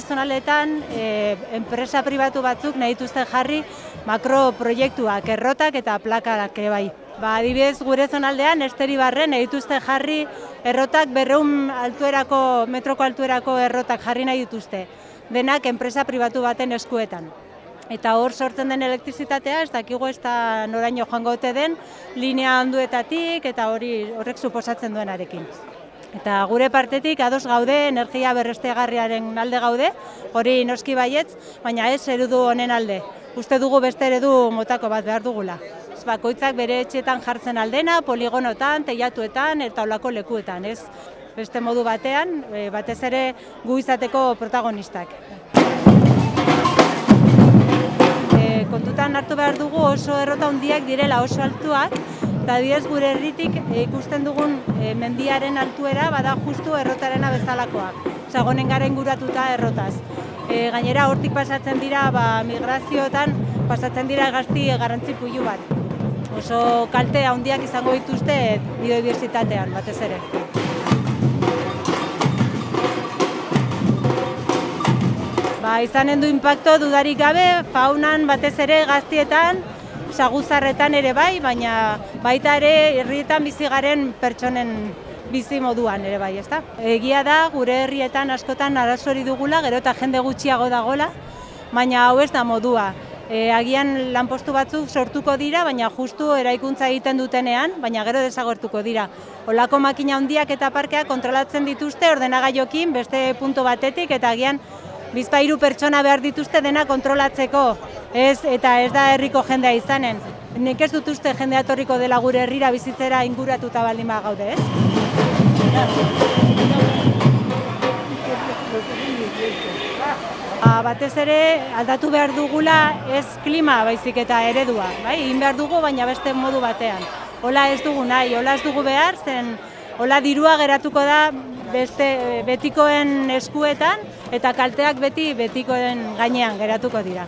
zonaletan e, enpresa pribatu batzuk nahi dituzte jarri makroproiektuak, errotak eta plakarak bai. Ba, adibidez gure zonaldean esteri barren dituzte jarri errotak berreun altuerako, metroko altuerako errotak jarri nahi dituzte. Denak enpresa pribatu baten eskuetan. Eta hor sortzen den elektrizitatea, ez dakigu ez da noraino joango ote den, linea handuetatik eta hori horrek suposatzen duenarekin. Eta gure partetik ados gaude energia berrestegarriaren alde gaude, hori noski baietz, baina ez erudu honen alde. Uste dugu beste eredu motako bat behar dugula. Ez bakoitzak bere etxetan jartzen aldena, poligonotan, teilatuetan eta olako lekuetan, ez? Beste modu batean, e, batez ere gu izateko protagonistak. E, kontutan hartu behar dugu oso errota handiak direla oso altuak, eta adibidez gure herritik e, ikusten dugun e, mendiaren altuera bada justu errotarena bezalakoa. Zagonen gara inguratuta errotaz. E, gainera hortik pasatzen dira ba, migrazioetan pasatzen dira gazti garrantzi puilu bat. Oso kalte handiak izango dituzte biodiversitatean batez ere. Ba, izanen du impacto dudarik gabe, faunan batez ere gaztietan, saguzarretan ere bai, baina baita ere herrietan bizi garen pertsonen bizi moduan ere bai, ezta? Egia da gure herrietan askotan arazori dugula, gero eta jende gutxiago dagola, baina hau ez da modua. E, agian lanpostu batzuk sortuko dira, baina justu eraikuntza egiten dutenean, baina gero desagertuko dira. Olako makina handiak eta parkeak kontrolatzen dituzte ordenagaiokin beste punto batetik eta agian bizpairu pertsona behar dituzte dena kontrolatzeko, ez eta ez da herriko jendea izanen. Nik ez dut uste jendea etorriko dela gure herrira bizitzera inguratuta baldin gaude, ez? Ba, batez ere aldatu behar dugula ez klima baizik eta eredua, bai? Egin behar dugu baina beste modu batean. Hola ez dugu nahi, hola ez dugu behar, zen hola dirua geratuko da beste betikoen eskuetan Eta kalteak beti betikoen gainean geratuko dira.